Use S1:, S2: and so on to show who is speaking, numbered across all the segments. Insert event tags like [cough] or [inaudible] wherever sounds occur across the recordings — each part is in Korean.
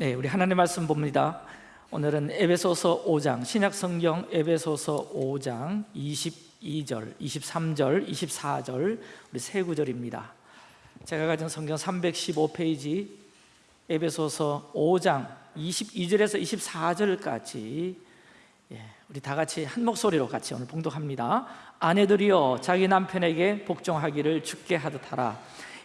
S1: 네, 우리 하나님 말씀 봅니다. 오늘은 에베소서 5장 신약 성경 에베소서 5장 22절, 23절, 24절 우리 세 구절입니다. 제가 가진 성경 315페이지 에베소서 5장 22절에서 24절까지 예, 우리 다 같이 한 목소리로 같이 오늘 봉독합니다. 아내들이여 자기 남편에게 복종하기를 죽게 하듯 하라.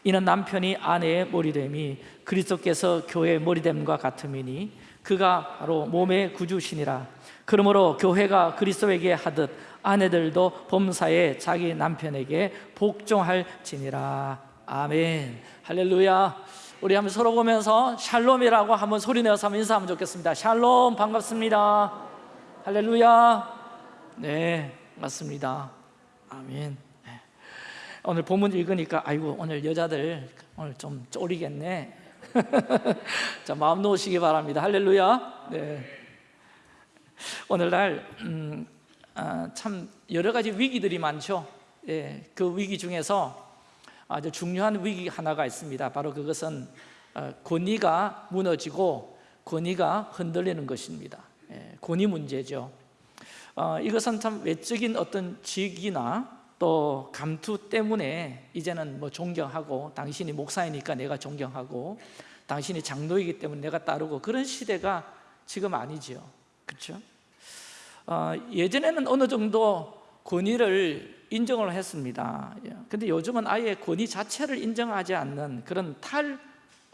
S1: 이는 남편이 아내의 머리됨이 그리스도께서 교회의 머리됨과 같음이니 그가 바로 몸의 구주시니라. 그러므로 교회가 그리스도에게 하듯 아내들도 범사에 자기 남편에게 복종할지니라. 아멘. 할렐루야. 우리 한번 서로 보면서 샬롬이라고 한번 소리 내어서 한번 인사하면 좋겠습니다. 샬롬 반갑습니다. 할렐루야. 네 맞습니다. 아멘 오늘 본문 읽으니까 아이고 오늘 여자들 오늘 좀 쫄이겠네. [laughs] 자 마음 놓으시기 바랍니다. 할렐루야. 네. 오늘날 음, 아, 참 여러 가지 위기들이 많죠. 예, 그 위기 중에서 아주 중요한 위기 하나가 있습니다. 바로 그것은 어, 권위가 무너지고 권위가 흔들리는 것입니다. 예, 권위 문제죠. 어, 이것은 참 외적인 어떤 직이나 또 감투 때문에 이제는 뭐 존경하고 당신이 목사이니까 내가 존경하고 당신이 장로이기 때문에 내가 따르고 그런 시대가 지금 아니죠 그렇죠? 어, 예전에는 어느 정도 권위를 인정을 했습니다. 근데 요즘은 아예 권위 자체를 인정하지 않는 그런 탈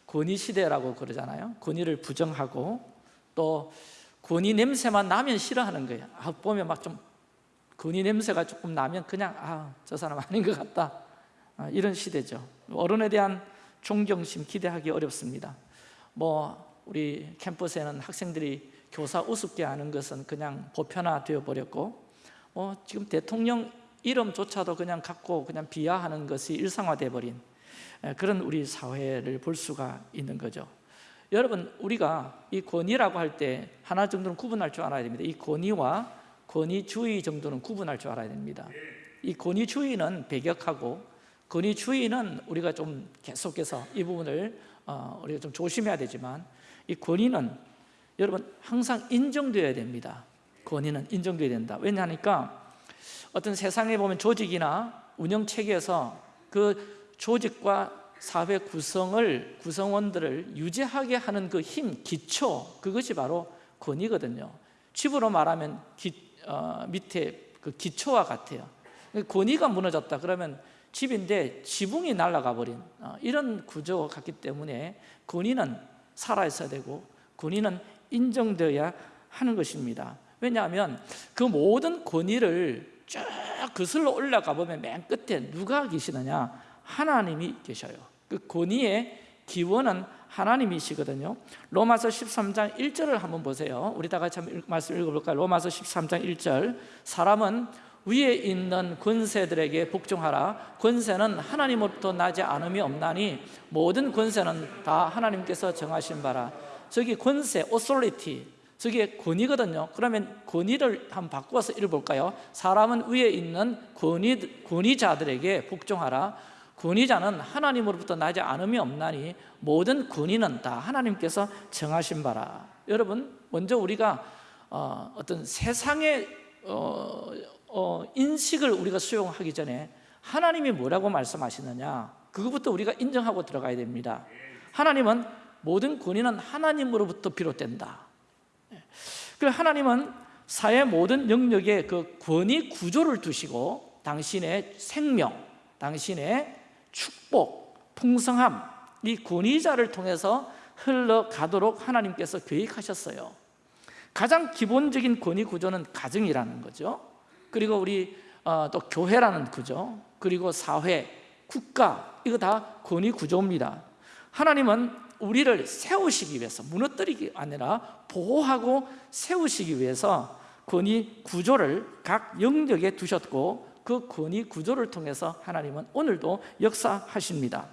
S1: 권위 시대라고 그러잖아요. 권위를 부정하고 또 권위 냄새만 나면 싫어하는 거예요. 아, 보면 막좀 근위 냄새가 조금 나면 그냥 아 저 사람 아닌 것 같다. 아, 이런 시대죠. 어른에 대한 존경심 기대하기 어렵습니다. 뭐 우리 캠퍼스에는 학생들이 교사 우습게 하는 것은 그냥 보편화되어 버렸고 뭐 지금 대통령 이름조차도 그냥 갖고 그냥 비하하는 것이 일상화돼 버린 그런 우리 사회를 볼 수가 있는 거죠. 여러분 우리가 이 권위라고 할 때 하나 정도는 구분할 줄 알아야 됩니다. 이 권위와 권위주의 정도는 구분할 줄 알아야 됩니다. 이 권위주의는 배격하고 권위주의는 우리가 좀 계속해서 이 부분을 어, 우리가 좀 조심해야 되지만 이 권위는 여러분 항상 인정되어야 됩니다. 권위는 인정되어야 된다. 왜냐하니까 어떤 세상에 보면 조직이나 운영체계에서 그 조직과 사회 구성을 구성원들을 유지하게 하는 그 힘, 기초 그것이 바로 권위거든요. 집으로 말하면 기, 어, 밑에 그 기초와 같아요. 권위가 무너졌다 그러면 집인데 지붕이 날아가 버린 어, 이런 구조가 같기 때문에 권위는 살아있어야 되고 권위는 인정되어야 하는 것입니다. 왜냐하면 그 모든 권위를 쭉 거슬러 올라가 보면 맨 끝에 누가 계시느냐? 하나님이 계셔요. 그 권위의 기원은 하나님이시거든요. 로마서 13장 1절을 한번 보세요. 우리 다 같이 한번 말씀 읽어볼까요? 로마서 13장 1절. 사람은 위에 있는 권세들에게 복종하라. 권세는 하나님으로부터 나지 않음이 없나니 모든 권세는 다 하나님께서 정하신 바라. 저기 권세, authority 저게 권위거든요. 그러면 권위를 한번 바꾸어서 읽어볼까요? 사람은 위에 있는 권위, 권위자들에게 복종하라 권위자는 하나님으로부터 나지 않음이 없나니 모든 권위는 다 하나님께서 정하신 바라. 여러분 먼저 우리가 어, 떤 세상의 어, 어, 인식을 우리가 수용하기 전에 하나님이 뭐라고 말씀하시느냐 그것부터 우리가 인정하고 들어가야 됩니다. 하나님은 모든 권위는 하나님으로부터 비롯된다. 그리고 하나님은 사회 모든 영역에 그 권위 구조를 두시고 당신의 생명, 당신의 축복, 풍성함 이 권위자를 통해서 흘러가도록 하나님께서 계획하셨어요. 가장 기본적인 권위 구조는 가정이라는 거죠. 그리고 우리 어, 또 교회라는 구조 그리고 사회, 국가 이거 다 권위 구조입니다. 하나님은 우리를 세우시기 위해서 무너뜨리기 아니라 보호하고 세우시기 위해서 권위 구조를 각 영역에 두셨고 그 권위 구조를 통해서 하나님은 오늘도 역사하십니다.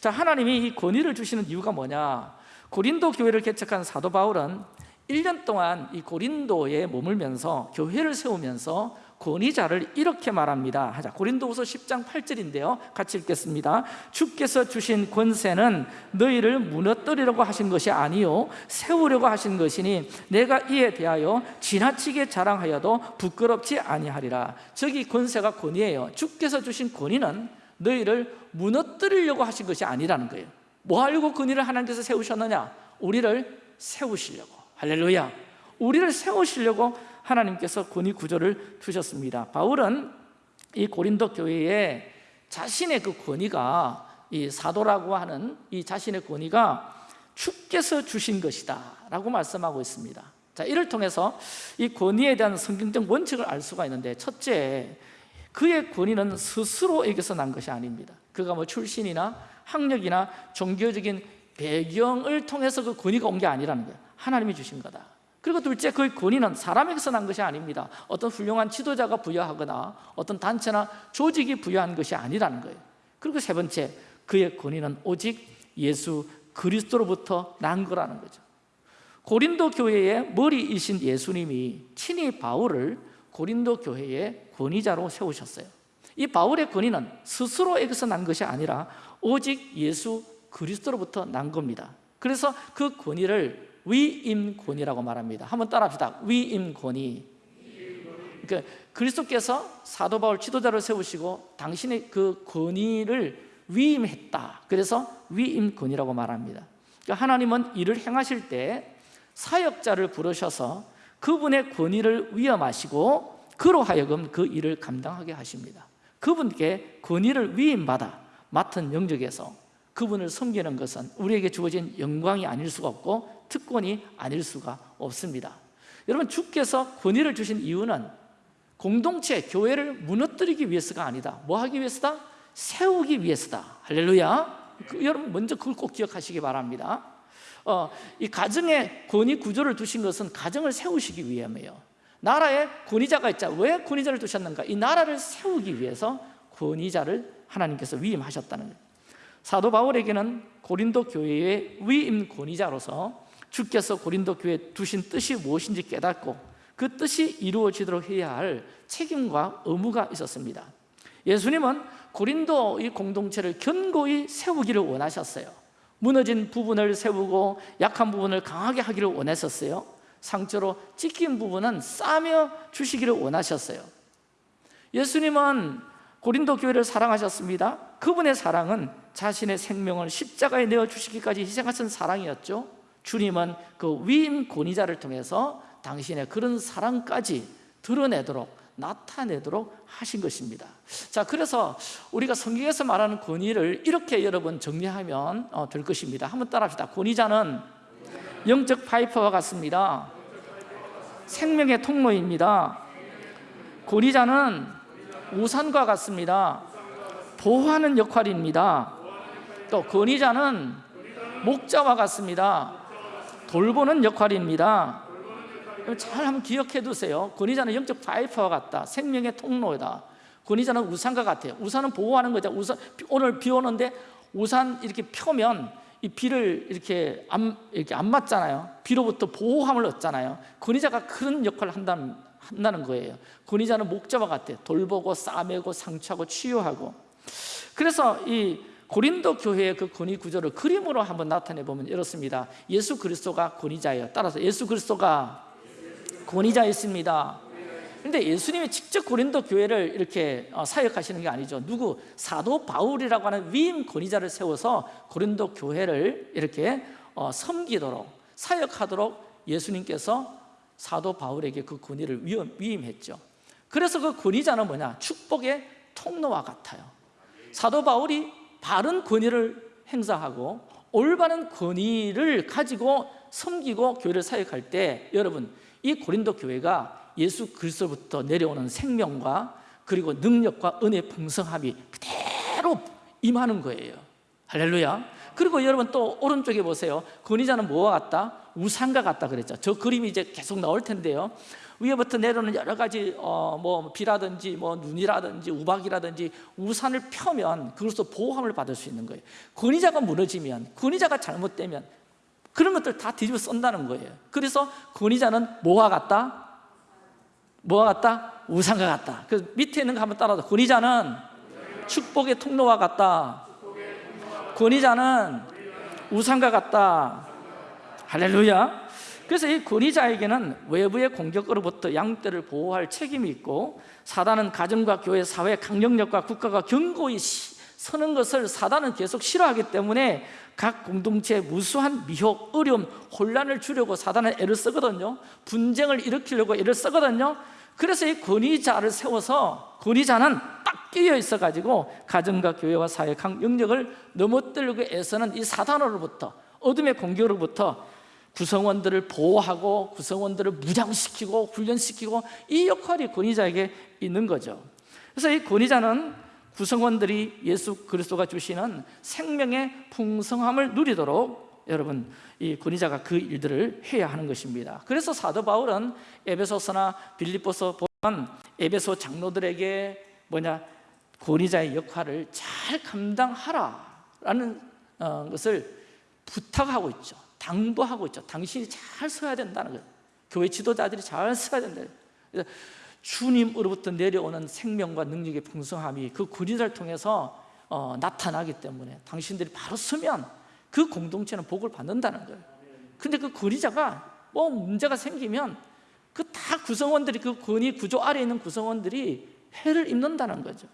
S1: 자 하나님이 이 권위를 주시는 이유가 뭐냐? 고린도 교회를 개척한 사도 바울은 1년 동안 이 고린도에 머물면서 교회를 세우면서 권위자를 이렇게 말합니다. 하자. 고린도후서 10장 8절인데요. 같이 읽겠습니다. 주께서 주신 권세는 너희를 무너뜨리려고 하신 것이 아니요. 세우려고 하신 것이니 내가 이에 대하여 지나치게 자랑하여도 부끄럽지 아니하리라. 저기 권세가 권위예요. 주께서 주신 권위는 너희를 무너뜨리려고 하신 것이 아니라는 거예요. 뭐 하려고 권위를 하나님께서 세우셨느냐? 우리를 세우시려고. 할렐루야. 우리를 세우시려고 하나님께서 권위 구조를 두셨습니다. 바울은 이 고린도 교회에 자신의 그 권위가 이 사도라고 하는 이 자신의 권위가 주께서 주신 것이다 라고 말씀하고 있습니다. 자 이를 통해서 이 권위에 대한 성경적 원칙을 알 수가 있는데 첫째 그의 권위는 스스로에게서 난 것이 아닙니다. 그가 뭐 출신이나 학력이나 종교적인 배경을 통해서 그 권위가 온 게 아니라는 거예요. 하나님이 주신 거다 그리고 둘째 그 권위는 사람에게서 난 것이 아닙니다. 어떤 훌륭한 지도자가 부여하거나 어떤 단체나 조직이 부여한 것이 아니라는 거예요. 그리고 세 번째 그의 권위는 오직 예수 그리스도로부터 난 거라는 거죠. 고린도 교회의 머리이신 예수님이 친히 바울을 고린도 교회의 권위자로 세우셨어요. 이 바울의 권위는 스스로에게서 난 것이 아니라 오직 예수 그리스도로부터 난 겁니다. 그래서 그 권위를 위임권위라고 말합니다. 한번 따라합시다. 위임권위 그러니까 그리스도께서 사도 바울 지도자를 세우시고 당신의 그 권위를 위임했다. 그래서 위임권위라고 말합니다. 그러니까 하나님은 일을 행하실 때 사역자를 부르셔서 그분의 권위를 위임하시고 그로 하여금 그 일을 감당하게 하십니다. 그분께 권위를 위임받아 맡은 영역에서 그분을 섬기는 것은 우리에게 주어진 영광이 아닐 수가 없고 특권이 아닐 수가 없습니다. 여러분 주께서 권위를 주신 이유는 공동체, 교회를 무너뜨리기 위해서가 아니다. 뭐 하기 위해서다? 세우기 위해서다. 할렐루야. 그, 여러분 먼저 그걸 꼭 기억하시기 바랍니다. 어, 이 가정에 권위 구조를 두신 것은 가정을 세우시기 위함이에요. 나라에 권위자가 있자. 왜 권위자를 두셨는가? 이 나라를 세우기 위해서 권위자를 하나님께서 위임하셨다는 사도 바울에게는 고린도 교회의 위임 권위자로서 주께서 고린도 교회에 두신 뜻이 무엇인지 깨닫고 그 뜻이 이루어지도록 해야 할 책임과 의무가 있었습니다. 예수님은 고린도 이 공동체를 견고히 세우기를 원하셨어요. 무너진 부분을 세우고 약한 부분을 강하게 하기를 원하셨어요. 상처로 찢긴 부분은 싸며 주시기를 원하셨어요. 예수님은 고린도 교회를 사랑하셨습니다. 그분의 사랑은 자신의 생명을 십자가에 내어주시기까지 희생하신 사랑이었죠 주님은 그 위임 권위자를 통해서 당신의 그런 사랑까지 드러내도록 나타내도록 하신 것입니다. 자 그래서 우리가 성경에서 말하는 권위를 이렇게 여러분 정리하면 어, 될 것입니다. 한번 따라합시다. 권위자는 영적 파이퍼와 같습니다. 생명의 통로입니다. 권위자는 우산과 같습니다. 보호하는 역할입니다. 또 권위자는 목자와 같습니다 돌보는 역할입니다. 잘 한번 기억해 두세요. 권위자는 영적 파이퍼와 같다. 생명의 통로다. 권위자는 우산과 같아요. 우산은 보호하는 거죠. 우산, 오늘 비 오는데 우산 이렇게 펴면 이 비를 이렇게 안, 이렇게 안 맞잖아요. 비로부터 보호함을 얻잖아요. 권위자가 그런 역할을 한다는, 한다는 거예요. 권위자는 목자와 같아요. 돌보고 싸매고 상처하고 치유하고. 그래서 이 고린도 교회의 그 권위 구조를 그림으로 한번 나타내 보면 이렇습니다. 예수 그리스도가 권위자예요. 따라서 예수 그리스도가 권위자였습니다. 근데 예수님이 직접 고린도 교회를 이렇게 어, 사역하시는 게 아니죠. 누구? 사도 바울이라고 하는 위임 권위자를 세워서 고린도 교회를 이렇게 어, 섬기도록 사역하도록 예수님께서 사도 바울에게 그 권위를 위임했죠. 그래서 그 권위자는 뭐냐? 축복의 통로와 같아요. 사도 바울이 바른 권위를 행사하고 올바른 권위를 가지고 섬기고 교회를 사역할 때 여러분 이 고린도 교회가 예수 그리스도부터 내려오는 생명과 그리고 능력과 은혜 풍성함이 그대로 임하는 거예요. 할렐루야. 그리고 여러분 또 오른쪽에 보세요. 권위자는 뭐와 같다? 우산과 같다 그랬죠. 저 그림이 이제 계속 나올 텐데요. 위에부터 내려오는 여러 가지 어, 뭐 비라든지 뭐 눈이라든지 우박이라든지 우산을 펴면 그것도 보호함을 받을 수 있는 거예요. 권위자가 무너지면 권위자가 잘못되면 그런 것들 다 뒤집어 쓴다는 거예요. 그래서 권위자는 뭐와 같다? 뭐와 같다? 우상과 같다. 그 밑에 있는 거 한번 따라서 권위자는 축복의 통로와 같다. 권위자는 우상과 같다 할렐루야. 그래서 이 권위자에게는 외부의 공격으로부터 양떼를 보호할 책임이 있고 사단은 가정과 교회, 사회, 강력력과 국가가 견고히 시- 서는 것을 사단은 계속 싫어하기 때문에 각 공동체에 무수한 미혹, 어려움, 혼란을 주려고 사단은 애를 쓰거든요. 분쟁을 일으키려고 애를 쓰거든요. 그래서 이 권위자를 세워서 권위자는 딱 끼어 있어가지고 가정과 교회와 사회 각 영역을 넘어뜨리고 애쓰는 이 사단으로부터 어둠의 공격으로부터 구성원들을 보호하고 구성원들을 무장시키고 훈련시키고 이 역할이 권위자에게 있는 거죠. 그래서 이 권위자는 구성원들이 예수 그리스도가 주시는 생명의 풍성함을 누리도록 여러분 이 권위자가 그 일들을 해야 하는 것입니다. 그래서 사도 바울은 에베소서나 빌립보서 보면 에베소 장로들에게 뭐냐 권위자의 역할을 잘 감당하라 라는 어, 것을 부탁하고 있죠 당부하고 있죠. 당신이 잘 서야 된다는 거예요. 교회 지도자들이 잘 서야 된다. 그래서 주님으로부터 내려오는 생명과 능력의 풍성함이 그 권위자를 통해서 어, 나타나기 때문에 당신들이 바로 서면 그 공동체는 복을 받는다는 거예요. 근데 그 권위자가 뭐 문제가 생기면 그 다 구성원들이 그 권위 구조 아래에 있는 구성원들이 해를 입는다는 거죠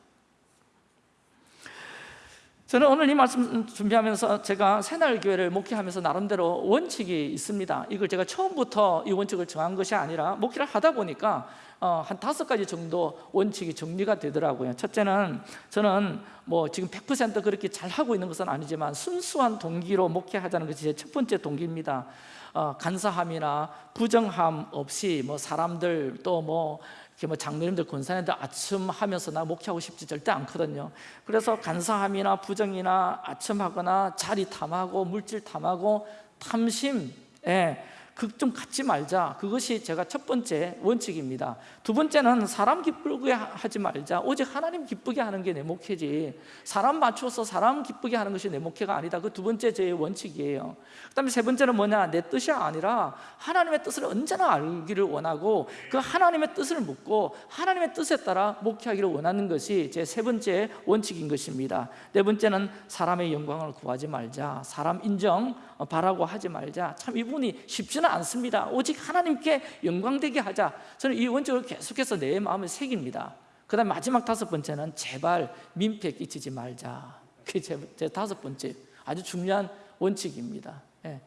S1: 저는 오늘 이 말씀 준비하면서 제가 새날교회를 목회하면서 나름대로 원칙이 있습니다. 이걸 제가 처음부터 이 원칙을 정한 것이 아니라 목회를 하다 보니까 어, 한 다섯 가지 정도 원칙이 정리가 되더라고요. 첫째는 저는 뭐 지금 100% 그렇게 잘 하고 있는 것은 아니지만 순수한 동기로 목회하자는 것이 제 첫 번째 동기입니다. 어, 간사함이나 부정함 없이 뭐 사람들 또뭐 이렇게 뭐 장로님들 권사님들 아첨하면서 나 목회하고 싶지 절대 않거든요. 그래서 간사함이나 부정이나 아첨하거나 자리 탐하고 물질 탐하고 탐심 예, 그좀 갖지 말자. 그것이 제가 첫 번째 원칙입니다. 두 번째는 사람 기쁘게 하지 말자. 오직 하나님 기쁘게 하는 게 내 목회지. 사람 맞춰서 사람 기쁘게 하는 것이 내 목회가 아니다. 그 두 번째 제 원칙이에요. 그 다음에 세 번째는 뭐냐? 내 뜻이 아니라 하나님의 뜻을 언제나 알기를 원하고 그 하나님의 뜻을 묻고 하나님의 뜻에 따라 목회하기를 원하는 것이 제 세 번째 원칙인 것입니다. 네 번째는 사람의 영광을 구하지 말자. 사람 인정 바라고 하지 말자. 참 이분이 쉽지는 않습니다. 오직 하나님께 영광되게 하자. 저는 이 원칙을 계속해서 내 마음에 새깁니다. 그 다음 마지막 다섯 번째는 제발 민폐 끼치지 말자. 그게 제, 제 다섯 번째 아주 중요한 원칙입니다. 예.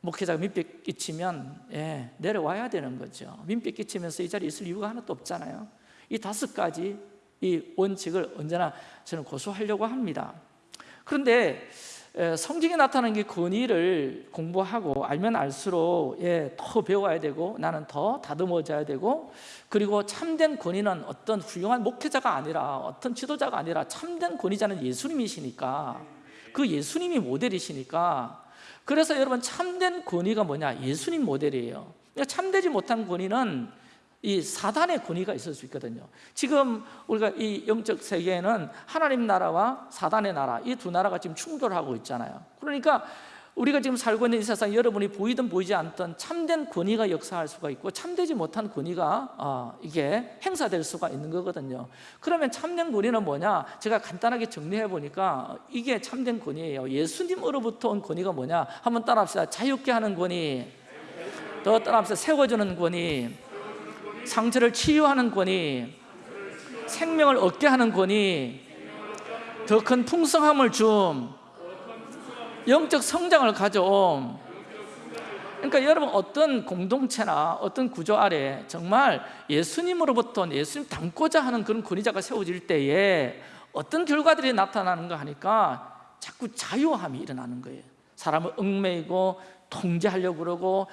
S1: 목회자가 민폐 끼치면 예, 내려와야 되는 거죠. 민폐 끼치면서 이 자리에 있을 이유가 하나도 없잖아요. 이 다섯 가지 이 원칙을 언제나 저는 고수하려고 합니다. 그런데 에, 성경에 나타나는 게 권위를 공부하고 알면 알수록 예, 더 배워야 되고 나는 더 다듬어져야 되고 그리고 참된 권위는 어떤 훌륭한 목회자가 아니라 어떤 지도자가 아니라 참된 권위자는 예수님이시니까. 그 예수님이 모델이시니까. 그래서 여러분 참된 권위가 뭐냐? 예수님 모델이에요. 그러니까 참되지 못한 권위는 이 사단의 권위가 있을 수 있거든요. 지금 우리가 이 영적 세계에는 하나님 나라와 사단의 나라 이 두 나라가 지금 충돌하고 있잖아요. 그러니까 우리가 지금 살고 있는 이 세상 여러분이 보이든 보이지 않던 참된 권위가 역사할 수가 있고 참되지 못한 권위가 어, 이게 행사될 수가 있는 거거든요. 그러면 참된 권위는 뭐냐? 제가 간단하게 정리해 보니까 이게 참된 권위예요. 예수님으로부터 온 권위가 뭐냐? 한번 따라 합시다. 자유케 하는 권위. 더 따라 합시다. 세워주는 권위 상처를 치유하는 권위 생명을 얻게 하는 권위 더 큰 풍성함을 줌 영적 성장을 가져옴. 그러니까 여러분 어떤 공동체나 어떤 구조 아래 정말 예수님으로부터 예수님 닮고자 하는 그런 권위자가 세워질 때에 어떤 결과들이 나타나는가 하니까 자꾸 자유함이 일어나는 거예요. 사람을 얽매이고 통제하려고 그러고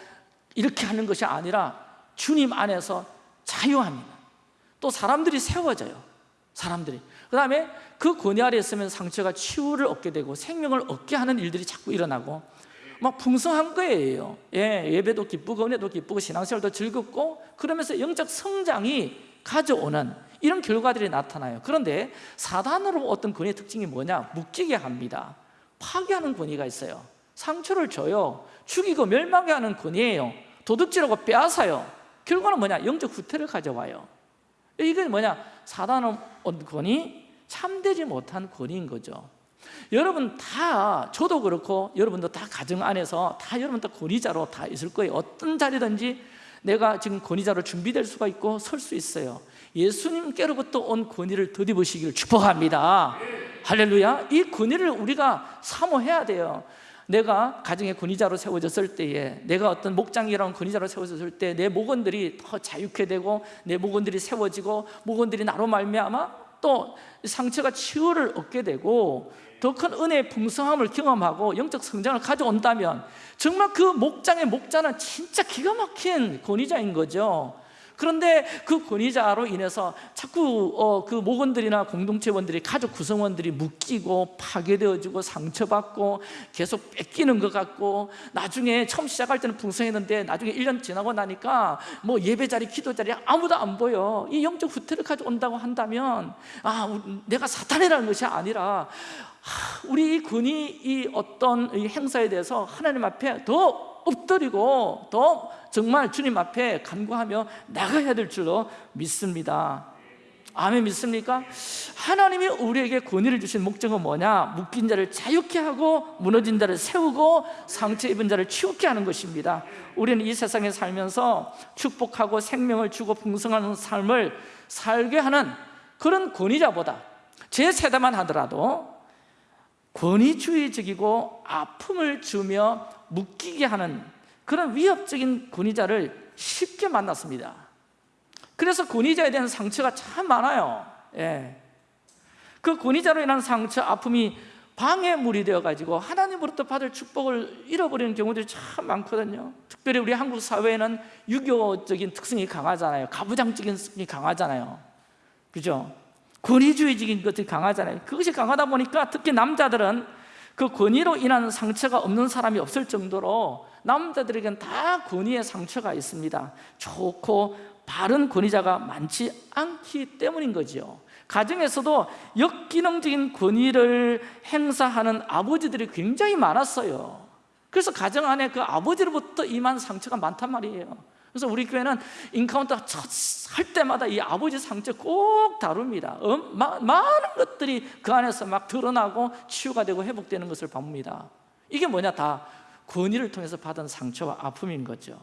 S1: 이렇게 하는 것이 아니라 주님 안에서 자유합니다. 또 사람들이 세워져요. 사람들이. 그 다음에 그 권위 아래 있으면 상처가 치유를 얻게 되고 생명을 얻게 하는 일들이 자꾸 일어나고 막 풍성한 거예요. 예, 예배도 기쁘고 은혜도 기쁘고 신앙생활도 즐겁고 그러면서 영적 성장이 가져오는 이런 결과들이 나타나요. 그런데 사단으로 어떤 권위의 특징이 뭐냐? 묶이게 합니다. 파괴하는 권위가 있어요. 상처를 줘요. 죽이고 멸망하게 하는 권위예요. 도둑질하고 빼앗아요 결과는 뭐냐? 영적 후퇴를 가져와요. 이건 뭐냐? 사단은 온 권위, 참되지 못한 권위인 거죠. 여러분 다 저도 그렇고 여러분도 다 가정 안에서 다 여러분 다 권위자로 다 있을 거예요. 어떤 자리든지 내가 지금 권위자로 준비될 수가 있고 설 수 있어요. 예수님께로부터 온 권위를 덧입으시기를 축복합니다. 할렐루야. 이 권위를 우리가 사모해야 돼요 내가 가정의 권위자로 세워졌을 때에 내가 어떤 목장이라는 권위자로 세워졌을 때 내 목원들이 더 자유케 되고 내 목원들이 세워지고 목원들이 나로 말미암아 또 상처가 치유를 얻게 되고 더 큰 은혜의 풍성함을 경험하고 영적 성장을 가져온다면 정말 그 목장의 목자는 진짜 기가 막힌 권위자인 거죠 그런데 그 권위자로 인해서 자꾸 어, 그 목원들이나 공동체원들이 가족 구성원들이 묶이고 파괴되어지고 상처받고 계속 뺏기는 것 같고 나중에 처음 시작할 때는 풍성했는데 나중에 1년 지나고 나니까 뭐 예배 자리, 기도 자리 아무도 안 보여. 이 영적 후퇴를 가져온다고 한다면 아 내가 사탄이라는 것이 아니라 우리 이 권위 이 어떤 이 행사에 대해서 하나님 앞에 더 엎드리고 더 정말 주님 앞에 간구하며 나가야 될 줄로 믿습니다 아멘 믿습니까? 하나님이 우리에게 권위를 주신 목적은 뭐냐? 묶인 자를 자유케 하고 무너진 자를 세우고 상처 입은 자를 치유케 하는 것입니다 우리는 이 세상에 살면서 축복하고 생명을 주고 풍성한 삶을 살게 하는 그런 권위자보다 제 세대만 하더라도 권위주의적이고 아픔을 주며 묶이게 하는 그런 위협적인 권위자를 쉽게 만났습니다. 그래서 권위자에 대한 상처가 참 많아요. 예. 그 권위자로 인한 상처, 아픔이 방해물이 되어가지고 하나님으로부터 받을 축복을 잃어버리는 경우들이 참 많거든요. 특별히 우리 한국 사회에는 유교적인 특성이 강하잖아요. 가부장적인 특성이 강하잖아요. 그죠? 권위주의적인 것들이 강하잖아요. 그것이 강하다 보니까 특히 남자들은 그 권위로 인한 상처가 없는 사람이 없을 정도로 남자들에게는 다 권위의 상처가 있습니다. 좋고 바른 권위자가 많지 않기 때문인 거죠 가정에서도 역기능적인 권위를 행사하는 아버지들이 굉장히 많았어요. 그래서 가정 안에 그 아버지로부터 임한 상처가 많단 말이에요 그래서 우리 교회는 인카운터 할 때마다 이 아버지 상처 꼭 다룹니다. 어? 마, 많은 것들이 그 안에서 막 드러나고 치유가 되고 회복되는 것을 봅니다. 이게 뭐냐? 다 권위를 통해서 받은 상처와 아픔인 거죠.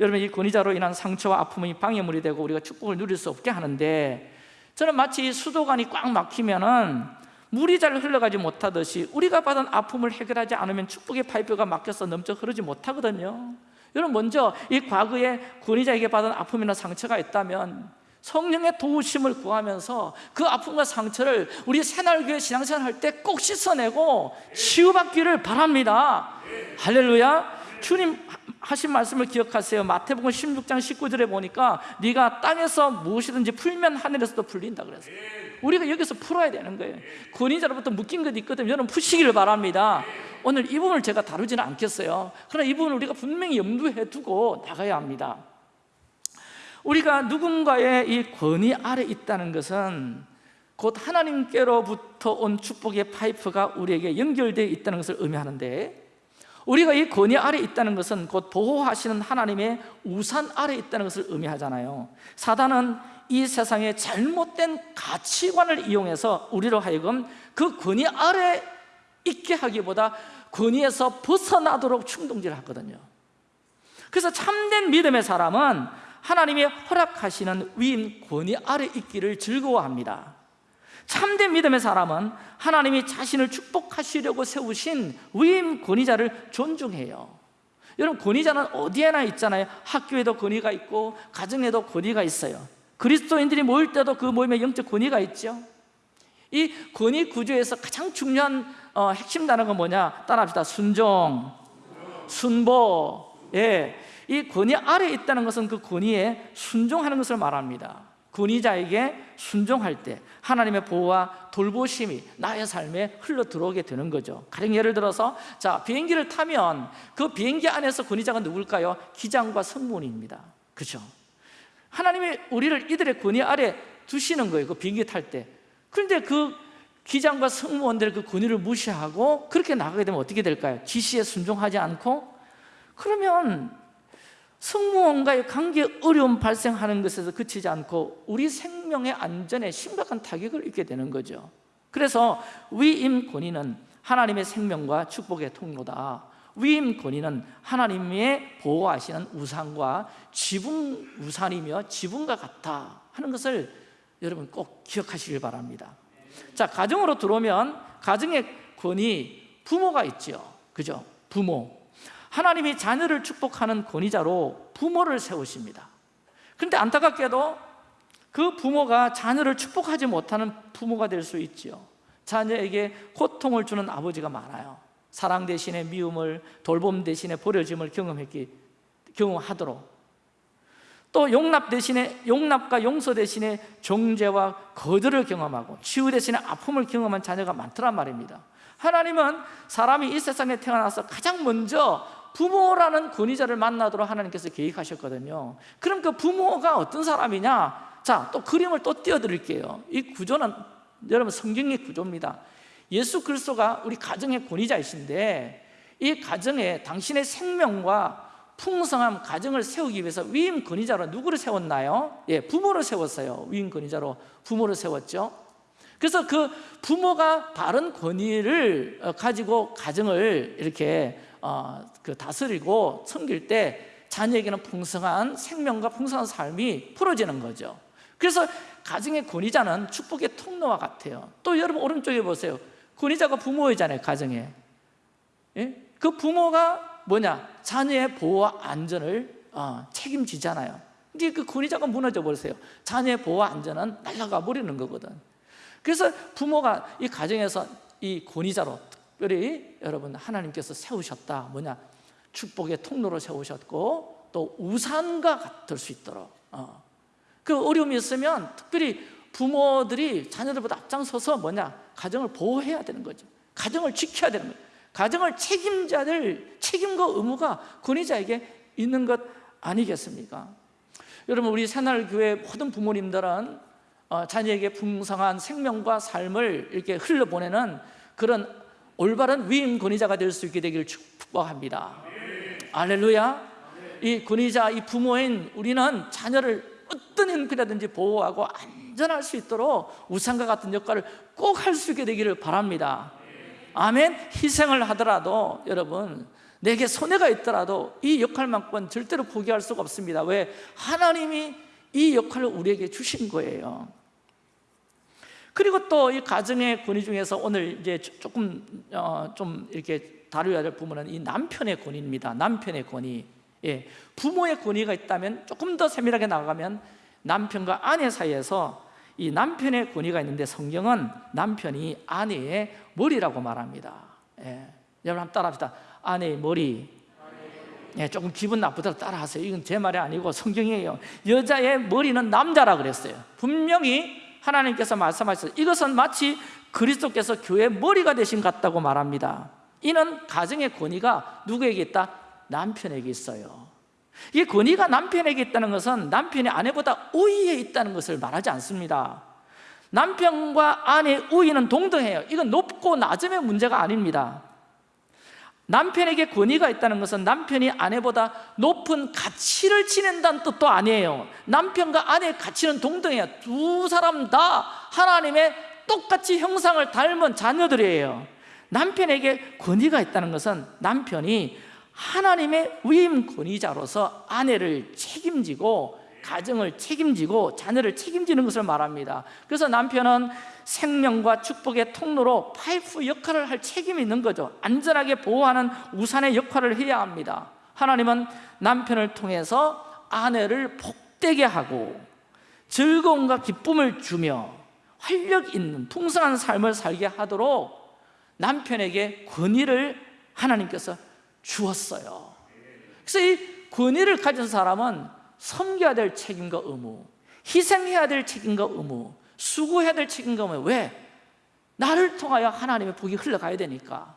S1: 여러분 이 권위자로 인한 상처와 아픔이 방해물이 되고 우리가 축복을 누릴 수 없게 하는데 저는 마치 수도관이 꽉 막히면 은 물이 잘 흘러가지 못하듯이 우리가 받은 아픔을 해결하지 않으면 축복의 파이프가 막혀서 넘쳐 흐르지 못하거든요 여러분 먼저 이 과거에 권위자에게 받은 아픔이나 상처가 있다면 성령의 도우심을 구하면서 그 아픔과 상처를 우리 새날교회 신앙생활 할 때 꼭 씻어내고 치유받기를 바랍니다. 할렐루야. 주님 하신 말씀을 기억하세요. 마태복음 16장 19절에 보니까 네가 땅에서 무엇이든지 풀면 하늘에서도 풀린다 그랬어요. 우리가 여기서 풀어야 되는 거예요. 권위자로부터 묶인 것 있거든요 여러분 푸시기를 바랍니다 오늘 이 부분을 제가 다루지는 않겠어요. 그러나 이 부분을 우리가 분명히 염두에 두고 나가야 합니다. 우리가 누군가의 이 권위 아래 있다는 것은 곧 하나님께로부터 온 축복의 파이프가 우리에게 연결되어 있다는 것을 의미하는데 우리가 이 권위 아래 있다는 것은 곧 보호하시는 하나님의 우산 아래 있다는 것을 의미하잖아요. 사단은 이 세상의 잘못된 가치관을 이용해서 우리로 하여금 그 권위 아래 있게 하기보다 권위에서 벗어나도록 충동질을 하거든요. 그래서 참된 믿음의 사람은 하나님이 허락하시는 위임 권위 아래 있기를 즐거워합니다. 참된 믿음의 사람은 하나님이 자신을 축복하시려고 세우신 위임 권위자를 존중해요. 여러분 권위자는 어디에나 있잖아요. 학교에도 권위가 있고 가정에도 권위가 있어요. 그리스도인들이 모일 때도 그 모임에 영적 권위가 있죠. 이 권위 구조에서 가장 중요한 어, 핵심 단어가 뭐냐? 따라합시다. 순종, 순보. 예, 이 권위 아래 있다는 것은 그 권위에 순종하는 것을 말합니다. 권위자에게 순종할 때 하나님의 보호와 돌보심이 나의 삶에 흘러 들어오게 되는 거죠. 가령 예를 들어서 자 비행기를 타면 그 비행기 안에서 권위자가 누굴까요? 기장과 승무원입니다. 그죠? 하나님이 우리를 이들의 권위 아래 두시는 거예요. 그 비행기 탈 때. 그런데 그 기장과 승무원들의 그 권위를 무시하고 그렇게 나가게 되면 어떻게 될까요? 지시에 순종하지 않고? 그러면 승무원과의 관계 어려움 발생하는 것에서 그치지 않고 우리 생명의 안전에 심각한 타격을 입게 되는 거죠. 그래서 위임 권위는 하나님의 생명과 축복의 통로다. 위임 권위는 하나님의 보호하시는 우산과 지붕 우산이며 지붕과 같다 하는 것을 여러분 꼭 기억하시길 바랍니다 자 가정으로 들어오면 가정의 권위 부모가 있죠 그죠? 부모. 하나님이 자녀를 축복하는 권위자로 부모를 세우십니다. 그런데 안타깝게도 그 부모가 자녀를 축복하지 못하는 부모가 될 수 있죠 자녀에게 고통을 주는 아버지가 많아요. 사랑 대신에 미움을 돌봄 대신에 버려짐을 경험했기 경험하도록 또 용납 대신에 용납과 용서 대신에 정죄와 거절을 경험하고 치유 대신에 아픔을 경험한 자녀가 많더란 말입니다. 하나님은 사람이 이 세상에 태어나서 가장 먼저 부모라는 권위자를 만나도록 하나님께서 계획하셨거든요. 그럼 그 부모가 어떤 사람이냐? 자, 또 그림을 또 띄워드릴게요. 이 구조는 여러분 성경의 구조입니다. 예수 그리스도가 우리 가정의 권위자이신데 이 가정에 당신의 생명과 풍성한 가정을 세우기 위해서 위임 권위자로 누구를 세웠나요? 예, 부모를 세웠어요. 위임 권위자로 부모를 세웠죠. 그래서 그 부모가 바른 권위를 어, 가지고 가정을 이렇게 어, 그 다스리고 섬길 때 자녀에게는 풍성한 생명과 풍성한 삶이 풀어지는 거죠. 그래서 가정의 권위자는 축복의 통로와 같아요. 또 여러분 오른쪽에 보세요. 권위자가 부모이잖아요 가정에. 예? 그 부모가 뭐냐? 자녀의 보호와 안전을 어, 책임지잖아요. 근데 그 권위자가 무너져 버렸어요. 자녀의 보호와 안전은 날아가 버리는 거거든. 그래서 부모가 이 가정에서 이 권위자로 특별히 여러분 하나님께서 세우셨다. 뭐냐? 축복의 통로로 세우셨고 또 우산과 같을 수 있도록. 어. 그 어려움이 있으면 특별히 부모들이 자녀들보다 앞장서서 뭐냐? 가정을 보호해야 되는 거죠. 가정을 지켜야 되는 거죠 가정을 될 책임과 의무가 권위자에게 있는 것 아니겠습니까? 여러분 우리 새날교회 모든 부모님들은 어, 자녀에게 풍성한 생명과 삶을 이렇게 흘려보내는 그런 올바른 위임 권위자가 될 수 있게 되기를 축복합니다. 알렐루야. 이 권위자, 이 부모인 우리는 자녀를 어떤 형편이라든지 보호하고 안전할 수 있도록 우상과 같은 역할을 꼭 할 수 있게 되기를 바랍니다 아멘? 희생을 하더라도 여러분 내게 손해가 있더라도 이 역할만큼은 절대로 포기할 수가 없습니다. 왜? 하나님이 이 역할을 우리에게 주신 거예요. 그리고 또 이 가정의 권위 중에서 오늘 이제 조금 어, 좀 이렇게 다루어야 될 부분은 이 남편의 권위입니다. 남편의 권위. 예, 부모의 권위가 있다면 조금 더 세밀하게 나가면 남편과 아내 사이에서 이 남편의 권위가 있는데 성경은 남편이 아내의 머리라고 말합니다. 예, 여러분 한번 따라합시다. 아내의 머리. 예, 조금 기분 나쁘더라도 따라하세요. 이건 제 말이 아니고 성경이에요. 여자의 머리는 남자라 그랬어요. 분명히 하나님께서 말씀하셨어요. 이것은 마치 그리스도께서 교회의 머리가 되신 것 같다고 말합니다. 이는 가정의 권위가 누구에게 있다? 남편에게 있어요 이 권위가 남편에게 있다는 것은 남편이 아내보다 우위에 있다는 것을 말하지 않습니다. 남편과 아내의 우위는 동등해요. 이건 높고 낮음의 문제가 아닙니다. 남편에게 권위가 있다는 것은 남편이 아내보다 높은 가치를 지낸다는 뜻도 아니에요. 남편과 아내의 가치는 동등해요. 두 사람 다 하나님의 똑같이 형상을 닮은 자녀들이에요. 남편에게 권위가 있다는 것은 남편이 하나님의 위임 권위자로서 아내를 책임지고 가정을 책임지고 자녀를 책임지는 것을 말합니다. 그래서 남편은 생명과 축복의 통로로 파이프 역할을 할 책임이 있는 거죠. 안전하게 보호하는 우산의 역할을 해야 합니다. 하나님은 남편을 통해서 아내를 복되게 하고 즐거움과 기쁨을 주며 활력 있는 풍성한 삶을 살게 하도록 남편에게 권위를 하나님께서 주었어요. 그래서 이 권위를 가진 사람은 섬겨야 될 책임과 의무 희생해야 될 책임과 의무 수고해야 될 책임과 의무. 왜? 나를 통하여 하나님의 복이 흘러가야 되니까.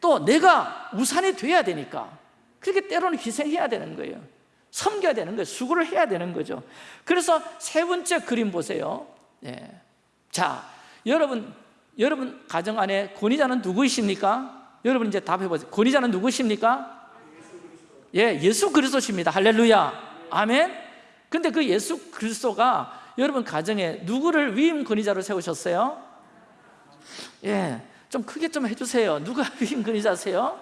S1: 또 내가 우산이 돼야 되니까. 그렇게 때로는 희생해야 되는 거예요. 섬겨야 되는 거예요. 수고를 해야 되는 거죠. 그래서 세 번째 그림 보세요. 네. 자, 여러분 여러분 가정 안에 권위자는 누구이십니까? 여러분 이제 답해 보세요 권위자는 누구십니까? 예, 예수 그리스도십니다. 할렐루야. 아멘. 근데 그 예수 그리스도가 여러분 가정에 누구를 위임 권위자로 세우셨어요? 예, 좀 크게 좀 해주세요. 누가 [laughs] 위임 권위자세요?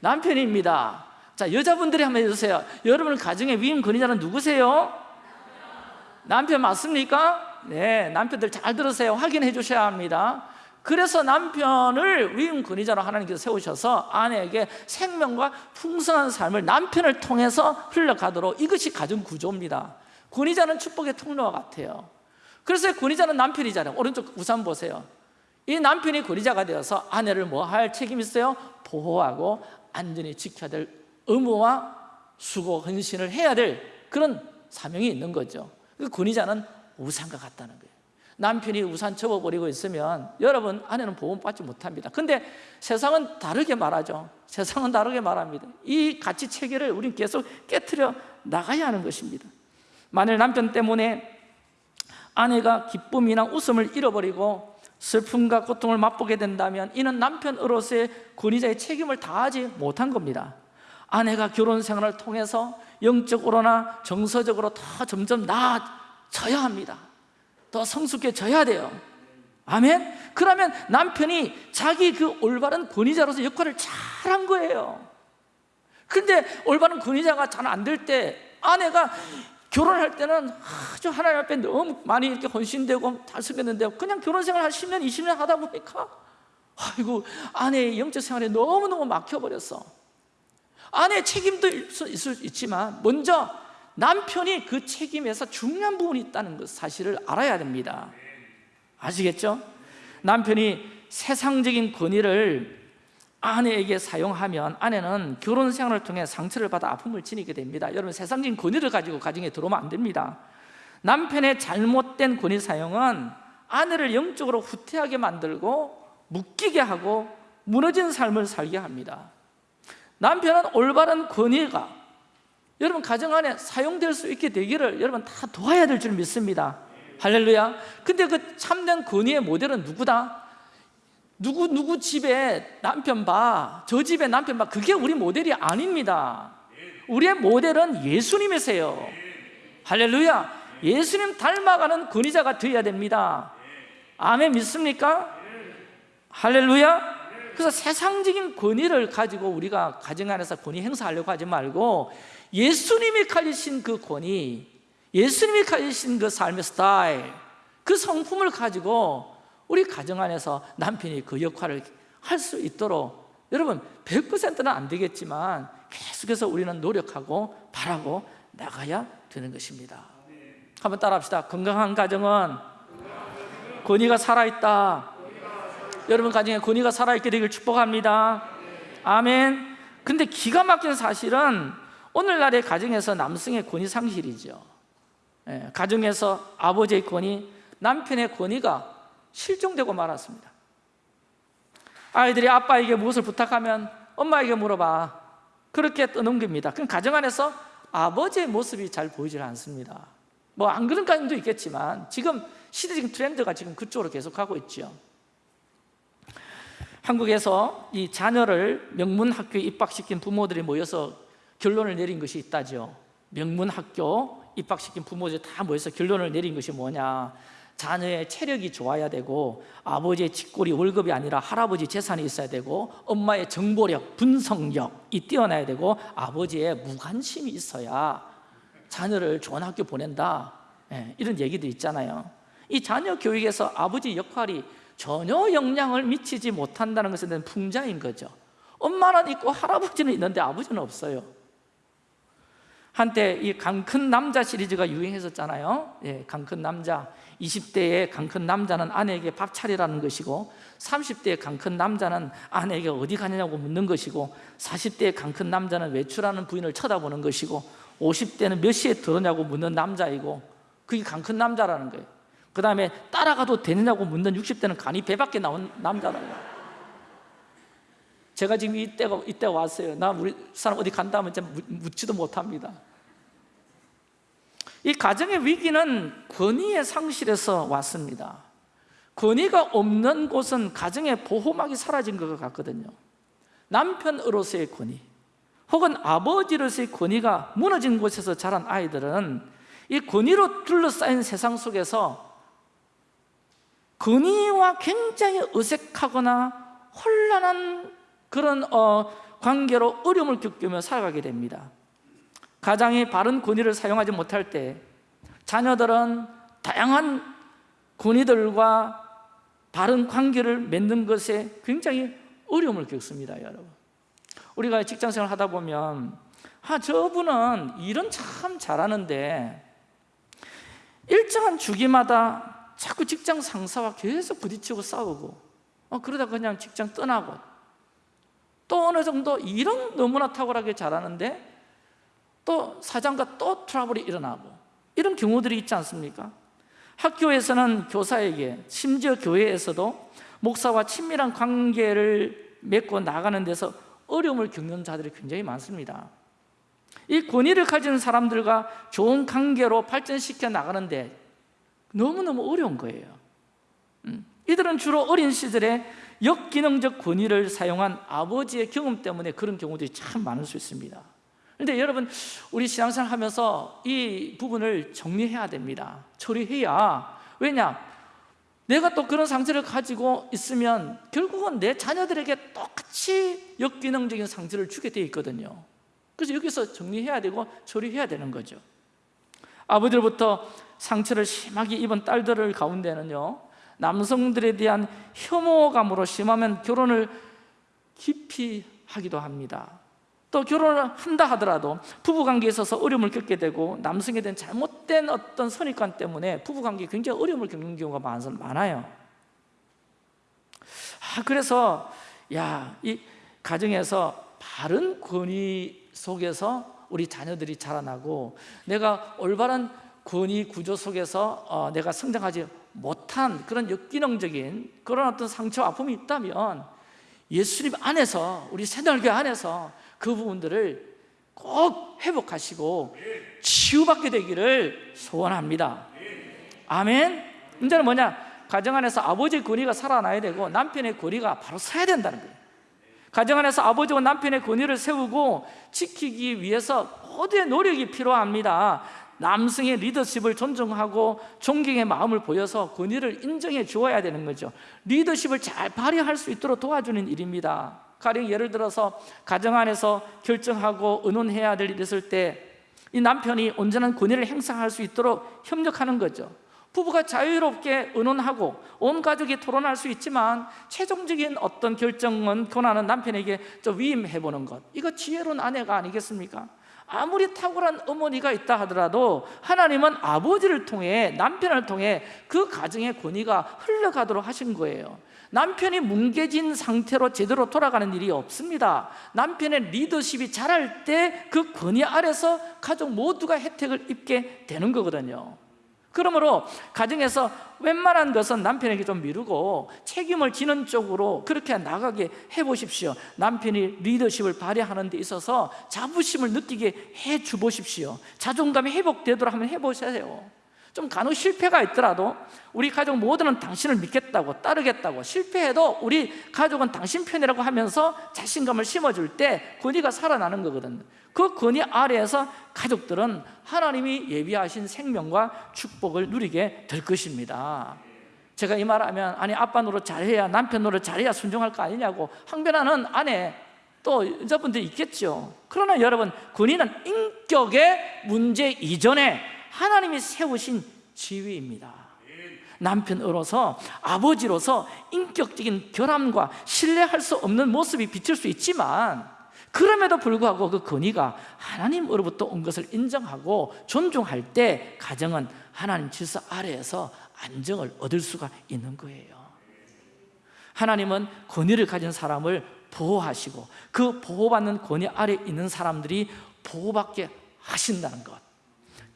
S1: 남편입니다. 자, 여자분들이 한번 해주세요. 여러분 가정의 위임 권위자는 누구세요? 남편 맞습니까? 네, 남편들 잘 들으세요. 확인해 주셔야 합니다. 그래서 남편을 위임 권위자로 하나님께서 세우셔서 아내에게 생명과 풍성한 삶을 남편을 통해서 흘러가도록 이것이 가정 구조입니다. 권위자는 축복의 통로와 같아요. 그래서 권위자는 남편이잖아요. 오른쪽 우산 보세요. 이 남편이 권위자가 되어서 아내를 뭐 할 책임이 있어요? 보호하고 안전히 지켜야 될 의무와 수고, 헌신을 해야 될 그런 사명이 있는 거죠. 그 권위자는 우산과 같다는 거예요. 남편이 우산 접어버리고 있으면 여러분 아내는 보호받지 못합니다. 근데 세상은 다르게 말하죠. 세상은 다르게 말합니다. 이 가치 체계를 우리는 계속 깨뜨려 나가야 하는 것입니다. 만일 남편 때문에 아내가 기쁨이나 웃음을 잃어버리고 슬픔과 고통을 맛보게 된다면 이는 남편으로서의 권위자의 책임을 다하지 못한 겁니다. 아내가 결혼 생활을 통해서 영적으로나 정서적으로 더 점점 나아져야 합니다. 더 성숙해져야 돼요. 아멘? 그러면 남편이 자기 그 올바른 권위자로서 역할을 잘한 거예요. 근데 올바른 권위자가 잘 안 될 때 아내가 결혼할 때는 아주 하나님 앞에 너무 많이 이렇게 헌신되고 잘 쓰겠는데 그냥 결혼 생활 한 10년, 20년 하다 보니까 아이고 아내의 영적 생활에 너무너무 막혀버렸어. 아내의 책임도 있을 수 있지만 먼저 남편이 그 책임에서 중요한 부분이 있다는 것 사실을 알아야 됩니다. 아시겠죠? 남편이 세상적인 권위를 아내에게 사용하면 아내는 결혼 생활을 통해 상처를 받아 아픔을 지니게 됩니다. 여러분 세상적인 권위를 가지고 가정에 들어오면 안 됩니다. 남편의 잘못된 권위 사용은 아내를 영적으로 후퇴하게 만들고 묶이게 하고 무너진 삶을 살게 합니다. 남편은 올바른 권위가 여러분 가정 안에 사용될 수 있게 되기를 여러분 다 도와야 될 줄 믿습니다. 할렐루야. 근데 그 참된 권위의 모델은 누구다? 누구 누구 집에 남편 봐. 저 집에 남편 봐. 그게 우리 모델이 아닙니다. 우리의 모델은 예수님이세요. 할렐루야. 예수님 닮아가는 권위자가 되어야 됩니다. 아멘 믿습니까? 할렐루야. 그래서 세상적인 권위를 가지고 우리가 가정 안에서 권위 행사하려고 하지 말고 예수님이 가지신 그 권위, 예수님이 가지신 그 삶의 스타일, 그 성품을 가지고 우리 가정 안에서 남편이 그 역할을 할 수 있도록 여러분 100%는 안 되겠지만 계속해서 우리는 노력하고 바라고 나가야 되는 것입니다. 한번 따라합시다. 건강한 가정은 권위가 살아있다. 여러분 가정에 권위가 살아있게 되길 축복합니다. 아멘. 근데 기가 막힌 사실은 오늘날의 가정에서 남성의 권위 상실이죠. 예, 가정에서 아버지의 권위, 남편의 권위가 실종되고 말았습니다. 아이들이 아빠에게 무엇을 부탁하면 엄마에게 물어봐. 그렇게 떠넘깁니다. 그럼 가정 안에서 아버지의 모습이 잘 보이질 않습니다. 뭐 안 그런 가정도 있겠지만 지금 시대적인 트렌드가 지금 그쪽으로 계속 가고 있죠. 한국에서 이 자녀를 명문 학교에 입학시킨 부모들이 모여서 결론을 내린 것이 있다죠. 명문학교 입학시킨 부모들이 다 모여서 결론을 내린 것이 뭐냐. 자녀의 체력이 좋아야 되고 아버지의 직골이 월급이 아니라 할아버지 재산이 있어야 되고 엄마의 정보력, 분석력이 뛰어나야 되고 아버지의 무관심이 있어야 자녀를 좋은 학교 보낸다 예, 이런 얘기도 있잖아요 이 자녀 교육에서 아버지 역할이 전혀 영향을 미치지 못한다는 것에 대한 풍자인 거죠 엄마는 있고 할아버지는 있는데 아버지는 없어요 한때 이 강큰 남자 시리즈가 유행했었잖아요. 예, 강큰 남자. 20대의 강큰 남자는 아내에게 밥 차리라는 것이고 30대의 강큰 남자는 아내에게 어디 가느냐고 묻는 것이고 40대의 강큰 남자는 외출하는 부인을 쳐다보는 것이고 50대는 몇 시에 들어오냐고 묻는 남자이고 그게 강큰 남자라는 거예요. 그 다음에 따라가도 되느냐고 묻는 60대는 간이 배 밖에 나온 남자라는 거예요 제가 지금 이때가, 이때 왔어요. 나 우리 사람 어디 간다 하면 묻지도 못합니다. 이 가정의 위기는 권위의 상실에서 왔습니다. 권위가 없는 곳은 가정의 보호막이 사라진 것 같거든요. 남편으로서의 권위 혹은 아버지로서의 권위가 무너진 곳에서 자란 아이들은 이 권위로 둘러싸인 세상 속에서 권위와 굉장히 어색하거나 혼란한 그런 어, 관계로 어려움을 겪으며 살아가게 됩니다. 가장이 바른 권위를 사용하지 못할 때 자녀들은 다양한 권위들과 바른 관계를 맺는 것에 굉장히 어려움을 겪습니다 여러분. 우리가 직장생활 하다 보면 아 저분은 일은 참 잘하는데 일정한 주기마다 자꾸 직장 상사와 계속 부딪히고 싸우고 어, 그러다 그냥 직장 떠나고 또 어느 정도 일은 너무나 탁월하게 잘하는데 또 사장과 또 트러블이 일어나고 이런 경우들이 있지 않습니까? 학교에서는 교사에게 심지어 교회에서도 목사와 친밀한 관계를 맺고 나가는 데서 어려움을 겪는 자들이 굉장히 많습니다 이 권위를 가진 사람들과 좋은 관계로 발전시켜 나가는데 너무너무 어려운 거예요 음, 이들은 주로 어린 시절에 역기능적 권위를 사용한 아버지의 경험 때문에 그런 경우들이 참 많을 수 있습니다. 그런데 여러분 우리 신앙생활 하면서 이 부분을 정리해야 됩니다. 처리해야 왜냐? 내가 또 그런 상처를 가지고 있으면 결국은 내 자녀들에게 똑같이 역기능적인 상처를 주게 돼 있거든요. 그래서 여기서 정리해야 되고 처리해야 되는 거죠. 아버지로부터 상처를 심하게 입은 딸들 가운데는요 남성들에 대한 혐오감으로 심하면 결혼을 깊이 하기도 합니다. 또 결혼을 한다 하더라도 부부관계에 있어서 어려움을 겪게 되고 남성에 대한 잘못된 어떤 선입관 때문에 부부관계에 굉장히 어려움을 겪는 경우가 많아요. 아, 그래서 야, 이 가정에서 바른 권위 속에서 우리 자녀들이 자라나고 내가 올바른 권위 구조 속에서 어, 내가 성장하지 못한 그런 역기능적인 그런 어떤 상처 아픔이 있다면 예수님 안에서 우리 새날교 안에서 그 부분들을 꼭 회복하시고 치유받게 되기를 소원합니다. 아멘. 문제는 뭐냐? 가정 안에서 아버지의 권위가 살아나야 되고 남편의 권위가 바로 서야 된다는 거예요. 가정 안에서 아버지와 남편의 권위를 세우고 지키기 위해서 모두의 노력이 필요합니다 남성의 리더십을 존중하고 존경의 마음을 보여서 권위를 인정해 주어야 되는 거죠. 리더십을 잘 발휘할 수 있도록 도와주는 일입니다. 가령 예를 들어서 가정 안에서 결정하고 의논해야 될 일이 있을 때 이 남편이 온전한 권위를 행사할 수 있도록 협력하는 거죠. 부부가 자유롭게 의논하고 온 가족이 토론할 수 있지만 최종적인 어떤 결정은 권한은 남편에게 좀 위임해보는 것. 이거 지혜로운 아내가 아니겠습니까? 아무리 탁월한 어머니가 있다 하더라도 하나님은 아버지를 통해 남편을 통해 그 가정의 권위가 흘러가도록 하신 거예요. 남편이 뭉개진 상태로 제대로 돌아가는 일이 없습니다. 남편의 리더십이 잘할 때 그 권위 아래서 가족 모두가 혜택을 입게 되는 거거든요 그러므로 가정에서 웬만한 것은 남편에게 좀 미루고 책임을 지는 쪽으로 그렇게 나가게 해보십시오. 남편이 리더십을 발휘하는 데 있어서 자부심을 느끼게 해주 보십시오. 자존감이 회복되도록 한번 해보세요. 좀 간혹 실패가 있더라도 우리 가족 모두는 당신을 믿겠다고 따르겠다고 실패해도 우리 가족은 당신 편이라고 하면서 자신감을 심어줄 때 권위가 살아나는 거거든요 그 권위 아래에서 가족들은 하나님이 예비하신 생명과 축복을 누리게 될 것입니다. 제가 이 말하면 아니 아빠 노릇 잘해야 남편 노릇 잘해야 순종할 거 아니냐고 항변하는 아내 또 여자분들 있겠죠. 그러나 여러분 권위는 인격의 문제 이전에 하나님이 세우신 지위입니다. 남편으로서 아버지로서 인격적인 결함과 신뢰할 수 없는 모습이 비칠 수 있지만 그럼에도 불구하고 그 권위가 하나님으로부터 온 것을 인정하고 존중할 때 가정은 하나님 질서 아래에서 안정을 얻을 수가 있는 거예요. 하나님은 권위를 가진 사람을 보호하시고 그 보호받는 권위 아래 있는 사람들이 보호받게 하신다는 것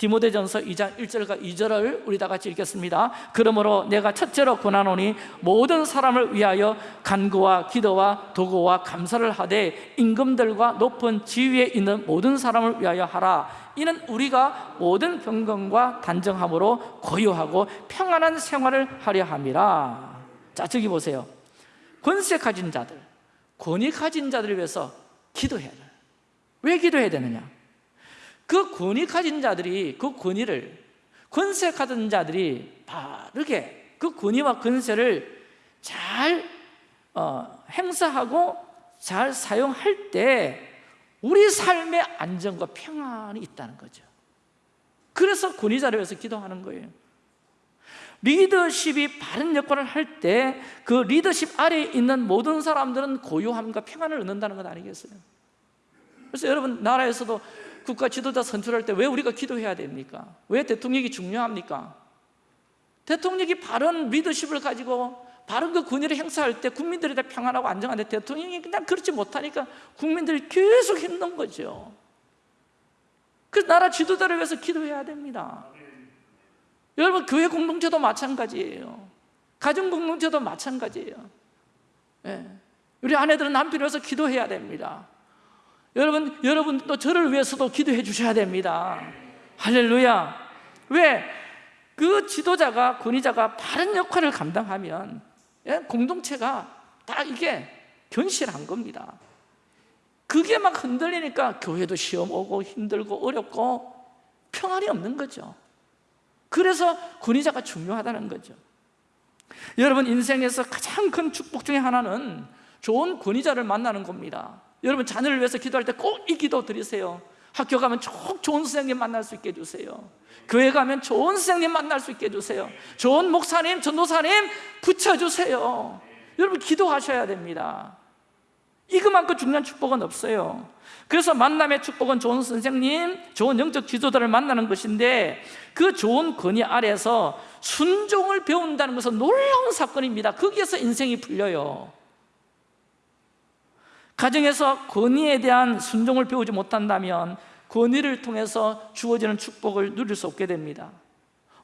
S1: 디모데전서 2장 1절과 2절을 우리 다 같이 읽겠습니다. 그러므로 내가 첫째로 권하노니 모든 사람을 위하여 간구와 기도와 도구와 감사를 하되 임금들과 높은 지위에 있는 모든 사람을 위하여 하라. 이는 우리가 모든 경건과 단정함으로 고요하고 평안한 생활을 하려 함이라. 자 저기 보세요. 권세 가진 자들 권위 가진 자들을 위해서 기도해야 돼요 왜 기도해야 되느냐? 그 권위 가진 자들이 그 권위를 권세 가진 자들이 바르게 그 권위와 권세를 잘 어, 행사하고 잘 사용할 때 우리 삶의 안정과 평안이 있다는 거죠 그래서 권위자를 위해서 기도하는 거예요 리더십이 바른 역할을 할 때 그 리더십 아래에 있는 모든 사람들은 고요함과 평안을 얻는다는 것 아니겠어요? 그래서 여러분 나라에서도 국가 지도자 선출할 때 왜 우리가 기도해야 됩니까? 왜 대통령이 중요합니까? 대통령이 바른 리더십을 가지고 바른 그 권위를 행사할 때 국민들이 다 평안하고 안정한데 대통령이 그냥 그렇지 못하니까 국민들이 계속 힘든 거죠 그래서 나라 지도자를 위해서 기도해야 됩니다 여러분 교회 공동체도 마찬가지예요 가정 공동체도 마찬가지예요 예. 우리 아내들은 남편을 위해서 기도해야 됩니다 여러분, 여러분도 저를 위해서도 기도해 주셔야 됩니다. 할렐루야. 왜? 그 지도자가, 권위자가 바른 역할을 감당하면 예? 공동체가 다 이게 견실한 겁니다. 그게 막 흔들리니까 교회도 시험 오고 힘들고 어렵고 평안이 없는 거죠. 그래서 권위자가 중요하다는 거죠. 여러분 인생에서 가장 큰 축복 중에 하나는 좋은 권위자를 만나는 겁니다 여러분 자녀를 위해서 기도할 때 꼭 이 기도 드리세요. 학교 가면 꼭 좋은 선생님 만날 수 있게 해주세요. 교회 가면 좋은 선생님 만날 수 있게 해주세요. 좋은 목사님, 전도사님 붙여주세요. 여러분 기도하셔야 됩니다. 이거만큼 중요한 축복은 없어요. 그래서 만남의 축복은 좋은 선생님, 좋은 영적 지도자를 만나는 것인데 그 좋은 권위 아래서 순종을 배운다는 것은 놀라운 사건입니다. 거기에서 인생이 풀려요 가정에서 권위에 대한 순종을 배우지 못한다면 권위를 통해서 주어지는 축복을 누릴 수 없게 됩니다.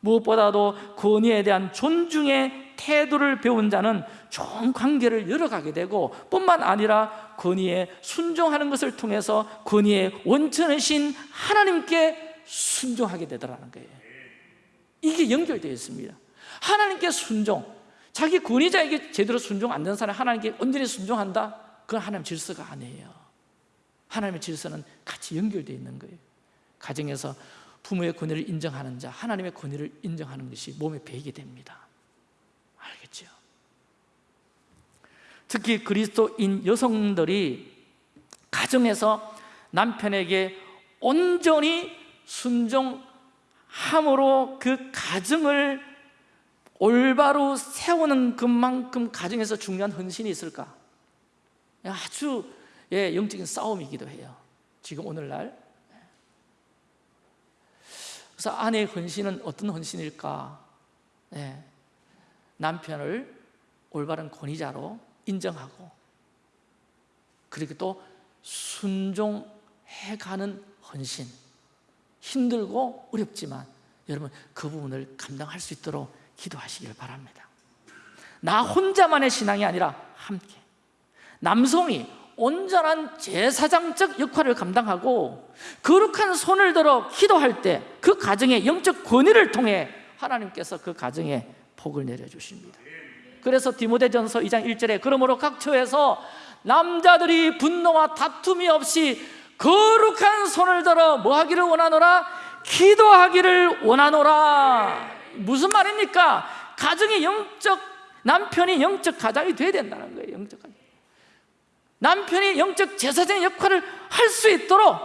S1: 무엇보다도 권위에 대한 존중의 태도를 배운 자는 좋은 관계를 열어가게 되고 뿐만 아니라 권위에 순종하는 것을 통해서 권위의 원천이신 하나님께 순종하게 되더라는 거예요. 이게 연결되어 있습니다. 하나님께 순종. 자기 권위자에게 제대로 순종 안 되는 사람이 하나님께 온전히 순종한다? 그건 하나님 질서가 아니에요 하나님의 질서는 같이 연결되어 있는 거예요 가정에서 부모의 권위를 인정하는 자 하나님의 권위를 인정하는 것이 몸에 배이게 됩니다 알겠죠? 특히 그리스도인 여성들이 가정에서 남편에게 온전히 순종함으로 그 가정을 올바로 세우는 것만큼 가정에서 중요한 헌신이 있을까? 아주 예, 영적인 싸움이기도 해요. 지금 오늘날. 그래서 아내의 헌신은 어떤 헌신일까? 예, 남편을 올바른 권위자로 인정하고 그리고 또 순종해가는 헌신. 힘들고 어렵지만 여러분 그 부분을 감당할 수 있도록 기도하시길 바랍니다. 나 혼자만의 신앙이 아니라 함께 남성이 온전한 제사장적 역할을 감당하고 거룩한 손을 들어 기도할 때 그 가정의 영적 권위를 통해 하나님께서 그 가정에 복을 내려주십니다 그래서 디모데전서 2장 1절에 그러므로 각 처에서 남자들이 분노와 다툼이 없이 거룩한 손을 들어 뭐 하기를 원하노라? 기도하기를 원하노라 무슨 말입니까? 가정의 영적 남편이 영적 가장이 돼야 된다는 거예요 영적 가장 남편이 영적 제사장 역할을 할 수 있도록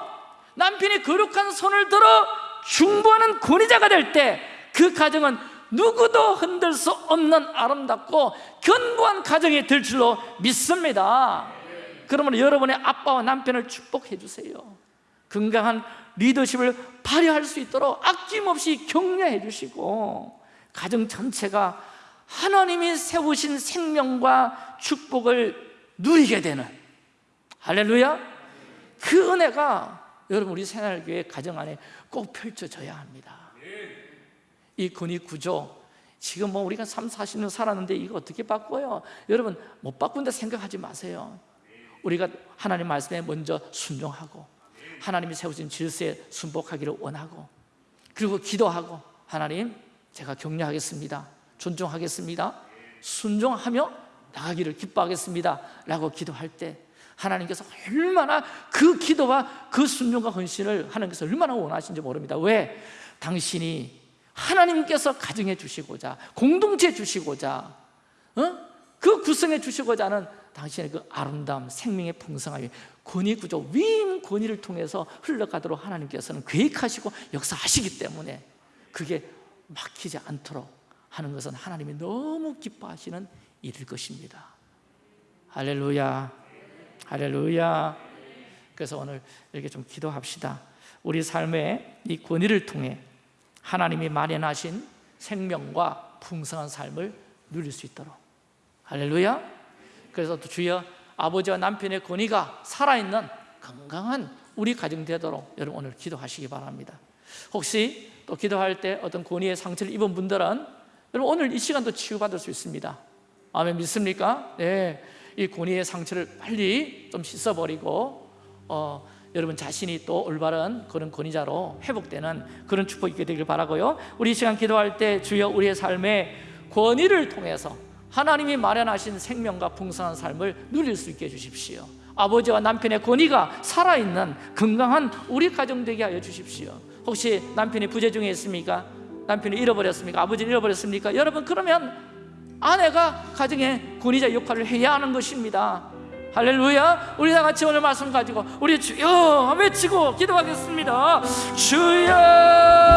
S1: 남편이 거룩한 손을 들어 중보하는 권위자가 될 때 그 가정은 누구도 흔들 수 없는 아름답고 견고한 가정이 될 줄로 믿습니다. 그러면 여러분의 아빠와 남편을 축복해 주세요. 건강한 리더십을 발휘할 수 있도록 아낌없이 격려해 주시고 가정 전체가 하나님이 세우신 생명과 축복을 누리게 되는 할렐루야. 그 은혜가 여러분 우리 새날교회 가정 안에 꼭 펼쳐져야 합니다. 이 근위 구조. 지금 뭐 우리가 3, 40년 살았는데 이거 어떻게 바꿔요? 여러분 못 바꾼다 생각하지 마세요. 우리가 하나님 말씀에 먼저 순종하고 하나님이 세우신 질서에 순복하기를 원하고 그리고 기도하고 하나님 제가 격려하겠습니다. 존중하겠습니다. 순종하며 나가기를 기뻐하겠습니다. 라고 기도할 때 하나님께서 얼마나 그 기도와 그 순종과 헌신을 하나님께서 얼마나 원하신지 모릅니다 왜? 당신이 하나님께서 가정해 주시고자 공동체 주시고자 어? 그 구성해 주시고자 하는 당신의 그 아름다움 생명의 풍성함이 권위 구조 위임 권위를 통해서 흘러가도록 하나님께서는 계획하시고 역사하시기 때문에 그게 막히지 않도록 하는 것은 하나님이 너무 기뻐하시는 일일 것입니다 할렐루야 할렐루야. 그래서 오늘 이렇게 좀 기도합시다. 우리 삶의 이 권위를 통해 하나님이 마련하신 생명과 풍성한 삶을 누릴 수 있도록. 할렐루야. 그래서 또 주여 아버지와 남편의 권위가 살아있는 건강한 우리 가정 되도록 여러분 오늘 기도하시기 바랍니다. 혹시 또 기도할 때 어떤 권위의 상처를 입은 분들은 여러분 오늘 이 시간도 치유받을 수 있습니다. 아멘 믿습니까? 네, 이 권위의 상처를 빨리 좀 씻어버리고 어, 여러분 자신이 또 올바른 그런 권위자로 회복되는 그런 축복이 있게 되길 바라고요 우리 이 시간 기도할 때 주여 우리의 삶의 권위를 통해서 하나님이 마련하신 생명과 풍성한 삶을 누릴 수 있게 해주십시오 아버지와 남편의 권위가 살아있는 건강한 우리 가정 되게 하여 주십시오 혹시 남편이 부재 중에 있습니까? 남편이 잃어버렸습니까? 아버지를 잃어버렸습니까? 여러분 그러면 아내가 가정의 권위자 역할을 해야 하는 것입니다. 할렐루야. 우리 다 같이 오늘 말씀 가지고 우리 주여 외치고 기도하겠습니다. 주여